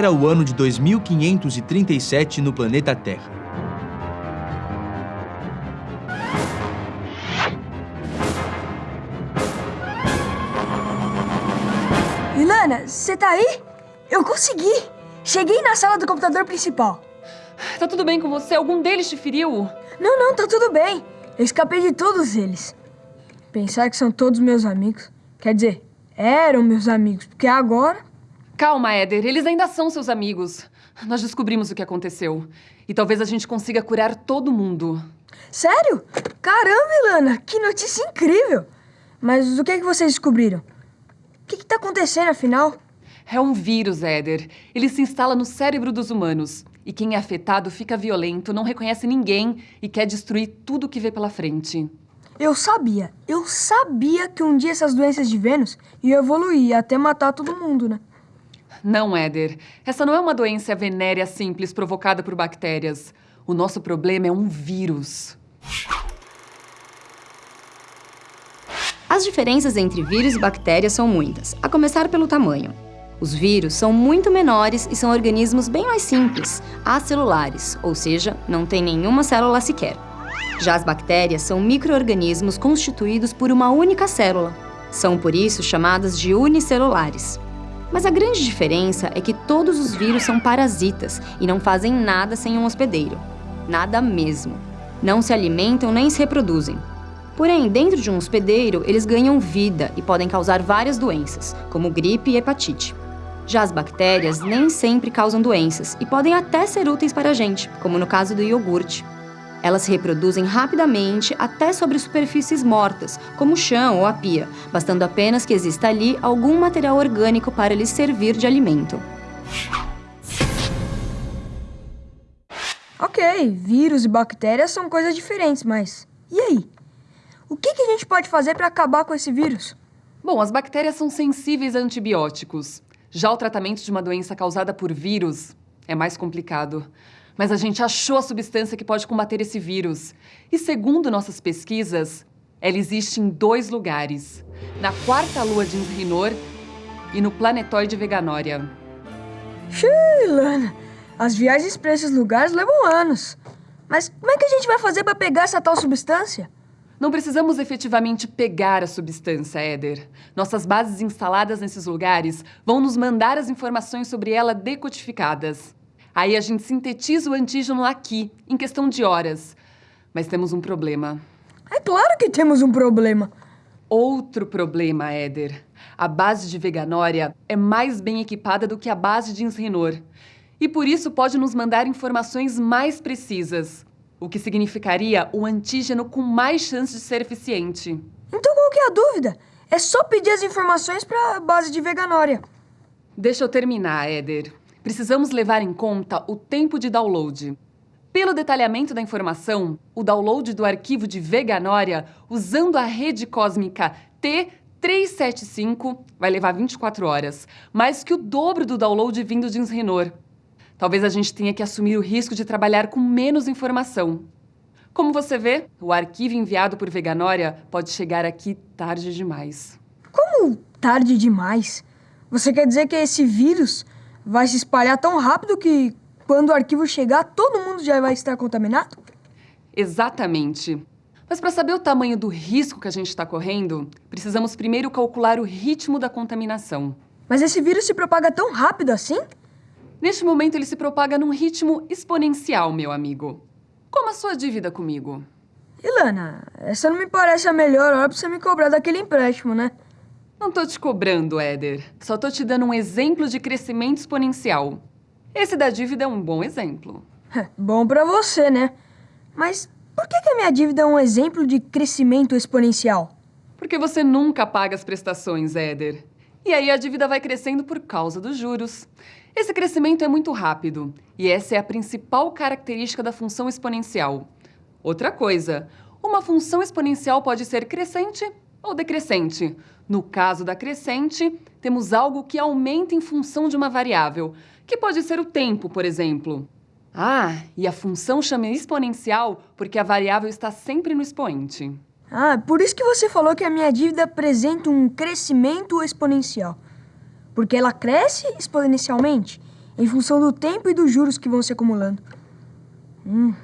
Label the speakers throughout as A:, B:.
A: Era o ano de 2537 no planeta Terra.
B: Ilana, você tá aí? Eu consegui! Cheguei na sala do computador principal.
C: Tá tudo bem com você? Algum deles te feriu?
B: Não, não, tá tudo bem. Eu escapei de todos eles. Pensar que são todos meus amigos. Quer dizer, eram meus amigos, porque agora.
C: Calma, Éder, eles ainda são seus amigos. Nós descobrimos o que aconteceu. E talvez a gente consiga curar todo mundo.
B: Sério? Caramba, Ilana, que notícia incrível! Mas o que, é que vocês descobriram? O que, está acontecendo, afinal?
C: É um vírus, Éder. Ele se instala no cérebro dos humanos. E quem é afetado fica violento, não reconhece ninguém e quer destruir tudo que vê pela frente.
B: Eu sabia, eu sabia que um dia essas doenças de Vênus iam evoluir até matar todo mundo, né?
C: Não, Éder. Essa não é uma doença venérea simples provocada por bactérias. O nosso problema é um vírus.
D: As diferenças entre vírus e bactérias são muitas, a começar pelo tamanho. Os vírus são muito menores e são organismos bem mais simples, acelulares, ou seja, não têm nenhuma célula sequer. Já as bactérias são micro-organismos constituídos por uma única célula. São, por isso, chamadas de unicelulares. Mas a grande diferença é que todos os vírus são parasitas e não fazem nada sem um hospedeiro. Nada mesmo. Não se alimentam nem se reproduzem. Porém, dentro de um hospedeiro, eles ganham vida e podem causar várias doenças, como gripe e hepatite. Já as bactérias nem sempre causam doenças e podem até ser úteis para a gente, como no caso do iogurte. Elas se reproduzem rapidamente até sobre superfícies mortas, como o chão ou a pia, bastando apenas que exista ali algum material orgânico para lhes servir de alimento.
B: Ok, vírus e bactérias são coisas diferentes, mas e aí? O que, que a gente pode fazer para acabar com esse vírus?
C: Bom, as bactérias são sensíveis a antibióticos. Já o tratamento de uma doença causada por vírus é mais complicado. Mas a gente achou a substância que pode combater esse vírus. E segundo nossas pesquisas, ela existe em dois lugares. Na quarta lua de Inrinor e no planetoide Veganória.
B: Lana, as viagens para esses lugares levam anos. Mas como é que a gente vai fazer para pegar essa tal substância?
C: Não precisamos efetivamente pegar a substância, Éder. Nossas bases instaladas nesses lugares vão nos mandar as informações sobre ela decodificadas. Aí a gente sintetiza o antígeno aqui, em questão de horas. Mas temos um problema.
B: É claro que temos um problema.
C: Outro problema, Éder. A base de Veganória é mais bem equipada do que a base de Insrenor. E por isso pode nos mandar informações mais precisas o que significaria o antígeno com mais chance de ser eficiente.
B: Então qual que é a dúvida? É só pedir as informações para a base de Veganória.
C: Deixa eu terminar, Éder. Precisamos levar em conta o tempo de download. Pelo detalhamento da informação, o download do arquivo de Veganória usando a rede cósmica T375 vai levar 24 horas, mais que o dobro do download vindo de Insrenor. Talvez a gente tenha que assumir o risco de trabalhar com menos informação. Como você vê, o arquivo enviado por Veganória pode chegar aqui tarde demais.
B: Como tarde demais? Você quer dizer que esse vírus vai se espalhar tão rápido que quando o arquivo chegar, todo mundo já vai estar contaminado?
C: Exatamente. Mas para saber o tamanho do risco que a gente está correndo, precisamos primeiro calcular o ritmo da contaminação.
B: Mas esse vírus se propaga tão rápido assim?
C: Neste momento, ele se propaga num ritmo exponencial, meu amigo. Como a sua dívida comigo?
B: Ilana, essa não me parece a melhor hora pra você me cobrar daquele empréstimo, né?
C: Não tô te cobrando, Éder. Só tô te dando um exemplo de crescimento exponencial. Esse da dívida é um bom exemplo.
B: bom pra você, né? Mas por que, que a minha dívida é um exemplo de crescimento exponencial?
C: Porque você nunca paga as prestações, Éder. E aí a dívida vai crescendo por causa dos juros. Esse crescimento é muito rápido e essa é a principal característica da função exponencial. Outra coisa, uma função exponencial pode ser crescente ou decrescente. No caso da crescente, temos algo que aumenta em função de uma variável, que pode ser o tempo, por exemplo. Ah, e a função chama exponencial porque a variável está sempre no expoente.
B: Ah, por isso que você falou que a minha dívida apresenta um crescimento exponencial porque ela cresce exponencialmente em função do tempo e dos juros que vão se acumulando. Hum,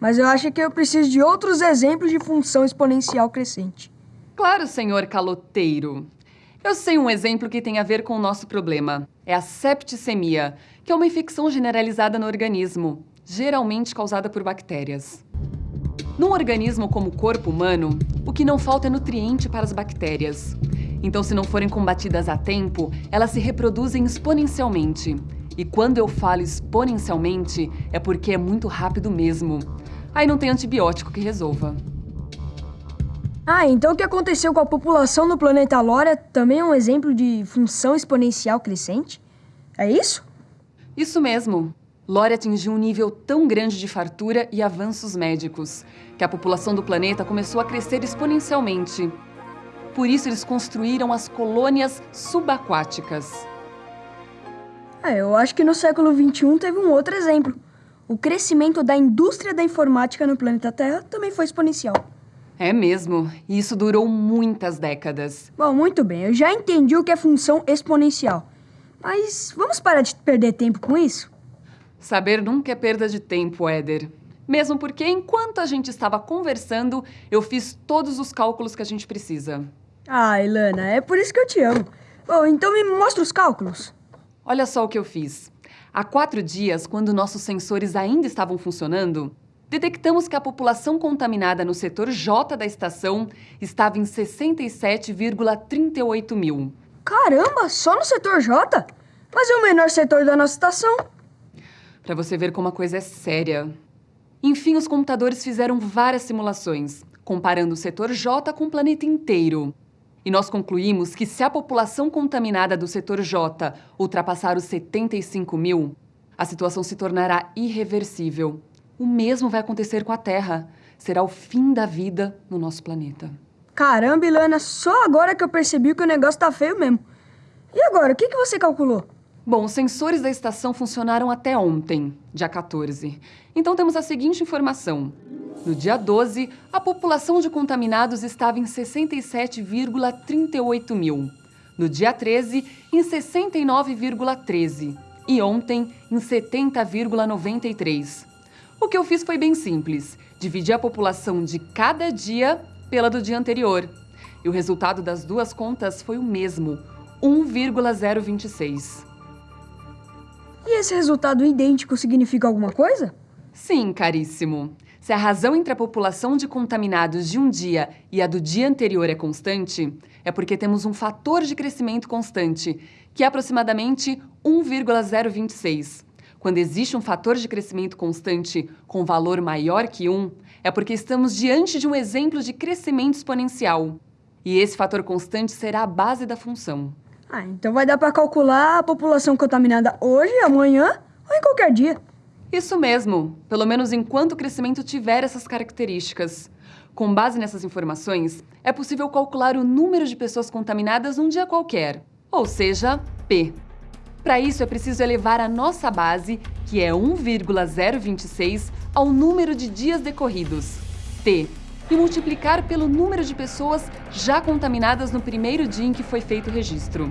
B: mas eu acho que eu preciso de outros exemplos de função exponencial crescente.
C: Claro, senhor caloteiro. Eu sei um exemplo que tem a ver com o nosso problema. É a septicemia, que é uma infecção generalizada no organismo, geralmente causada por bactérias. Num organismo como o corpo humano, o que não falta é nutriente para as bactérias. Então, se não forem combatidas a tempo, elas se reproduzem exponencialmente. E quando eu falo exponencialmente, é porque é muito rápido mesmo. Aí não tem antibiótico que resolva.
B: Ah, então o que aconteceu com a população no planeta Lória também é um exemplo de função exponencial crescente? É isso?
C: Isso mesmo. Lória atingiu um nível tão grande de fartura e avanços médicos que a população do planeta começou a crescer exponencialmente. Por isso, eles construíram as colônias subaquáticas.
B: É, eu acho que no século XXI teve um outro exemplo. O crescimento da indústria da informática no planeta Terra também foi exponencial.
C: É mesmo, e isso durou muitas décadas.
B: Bom, muito bem, eu já entendi o que é função exponencial. Mas vamos parar de perder tempo com isso?
C: Saber nunca é perda de tempo, Éder. Mesmo porque, enquanto a gente estava conversando, eu fiz todos os cálculos que a gente precisa.
B: Ah, Ilana, é por isso que eu te amo. Bom, então me mostra os cálculos.
C: Olha só o que eu fiz. Há quatro dias, quando nossos sensores ainda estavam funcionando, detectamos que a população contaminada no setor J da estação estava em 67,38 mil.
B: Caramba, só no setor J? Mas é o menor setor da nossa estação.
C: Para você ver como a coisa é séria. Enfim, os computadores fizeram várias simulações, comparando o setor J com o planeta inteiro. E nós concluímos que se a população contaminada do setor J ultrapassar os 75 mil, a situação se tornará irreversível. O mesmo vai acontecer com a Terra. Será o fim da vida no nosso planeta.
B: Caramba, Ilana, só agora que eu percebi que o negócio tá feio mesmo. E agora, o que, que você calculou?
C: Bom, os sensores da estação funcionaram até ontem, dia 14. Então temos a seguinte informação. No dia 12, a população de contaminados estava em 67,38 mil. No dia 13, em 69,13. E ontem, em 70,93. O que eu fiz foi bem simples. Dividi a população de cada dia pela do dia anterior. E o resultado das duas contas foi o mesmo, 1,026.
B: E esse resultado idêntico significa alguma coisa?
C: Sim, caríssimo. Se a razão entre a população de contaminados de um dia e a do dia anterior é constante, é porque temos um fator de crescimento constante, que é aproximadamente 1,026. Quando existe um fator de crescimento constante com valor maior que 1, é porque estamos diante de um exemplo de crescimento exponencial. E esse fator constante será a base da função.
B: Ah, então vai dar para calcular a população contaminada hoje, amanhã ou em qualquer dia.
C: Isso mesmo, pelo menos enquanto o crescimento tiver essas características. Com base nessas informações, é possível calcular o número de pessoas contaminadas num dia qualquer, ou seja, P. Para isso, é preciso elevar a nossa base, que é 1,026, ao número de dias decorridos, T, e multiplicar pelo número de pessoas já contaminadas no primeiro dia em que foi feito o registro.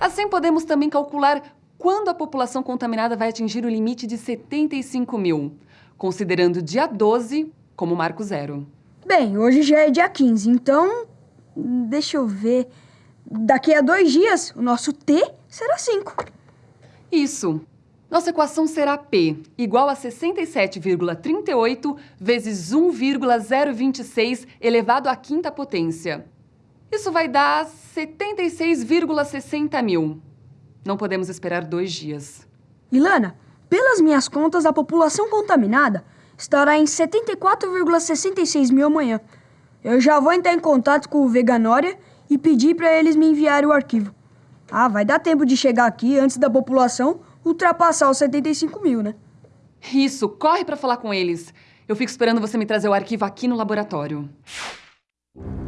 C: Assim, podemos também calcular quando a população contaminada vai atingir o limite de 75 mil, considerando dia 12 como marco zero.
B: Bem, hoje já é dia 15, então. Deixa eu ver. Daqui a dois dias, o nosso T será 5.
C: Isso. Nossa equação será P igual a 67,38 vezes 1,026 elevado à quinta potência. Isso vai dar 76,60 mil. Não podemos esperar dois dias.
B: Ilana, pelas minhas contas, a população contaminada estará em 74,66 mil amanhã. Eu já vou entrar em contato com o Veganória e pedir para eles me enviarem o arquivo. Ah, vai dar tempo de chegar aqui antes da população ultrapassar os 75 mil, né?
C: Isso, corre para falar com eles. Eu fico esperando você me trazer o arquivo aqui no laboratório.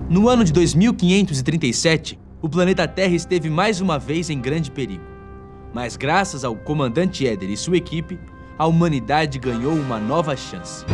A: No ano de 2537, o planeta Terra esteve mais uma vez em grande perigo. Mas graças ao comandante Éder e sua equipe, a humanidade ganhou uma nova chance.